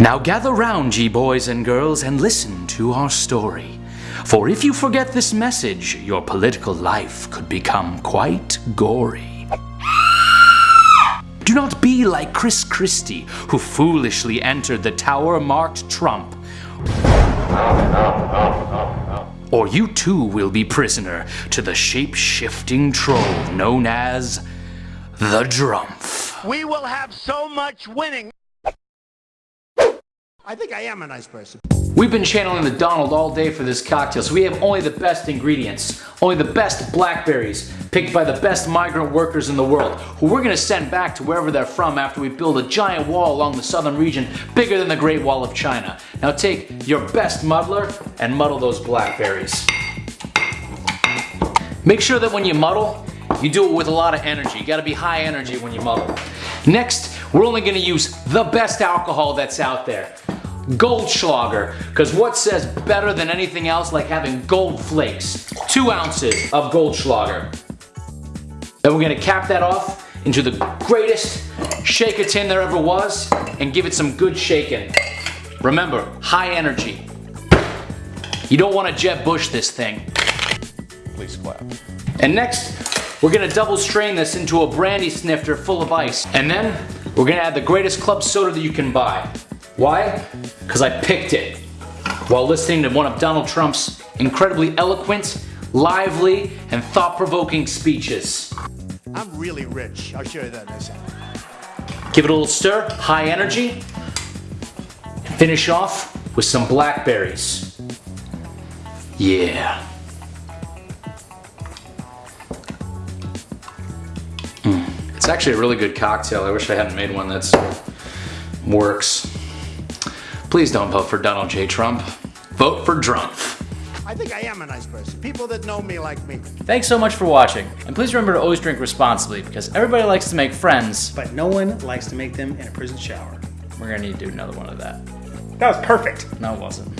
Now gather round, ye boys and girls, and listen to our story. For if you forget this message, your political life could become quite gory. Do not be like Chris Christie, who foolishly entered the tower marked Trump. Or you too will be prisoner to the shape-shifting troll known as the Drumpf. We will have so much winning. I think I am a nice person. We've been channeling the Donald all day for this cocktail, so we have only the best ingredients, only the best blackberries, picked by the best migrant workers in the world, who we're gonna send back to wherever they're from after we build a giant wall along the southern region bigger than the Great Wall of China. Now take your best muddler and muddle those blackberries. Make sure that when you muddle, you do it with a lot of energy. You gotta be high energy when you muddle. Next, we're only gonna use the best alcohol that's out there. Goldschlager, because what says better than anything else like having gold flakes? Two ounces of Goldschlager. Then we're gonna cap that off into the greatest shaker tin there ever was and give it some good shaking. Remember, high energy. You don't want to Jeb Bush this thing. Please clap. And next, we're gonna double strain this into a brandy snifter full of ice. And then, we're gonna add the greatest club soda that you can buy. Why? Because I picked it while listening to one of Donald Trump's incredibly eloquent, lively, and thought-provoking speeches. I'm really rich. I'll show you that in a second. Give it a little stir, high energy. Finish off with some blackberries. Yeah. Mm. It's actually a really good cocktail. I wish I hadn't made one that's works. Please don't vote for Donald J. Trump. Vote for Drumpf. I think I am a nice person. People that know me like me. Thanks so much for watching. And please remember to always drink responsibly because everybody likes to make friends. But no one likes to make them in a prison shower. We're gonna need to do another one of that. That was perfect. No, it wasn't.